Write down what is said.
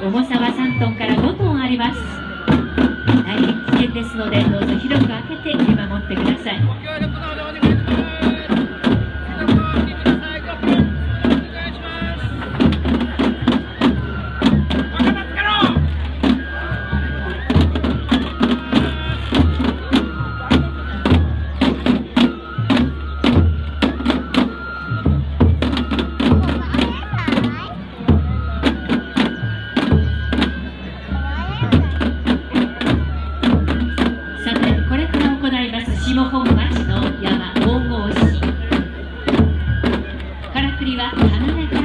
重さは3トンから5トンあります。大変危険ですのでどうぞ広く開けて見守ってください。の本町の山神々市からくりは離れ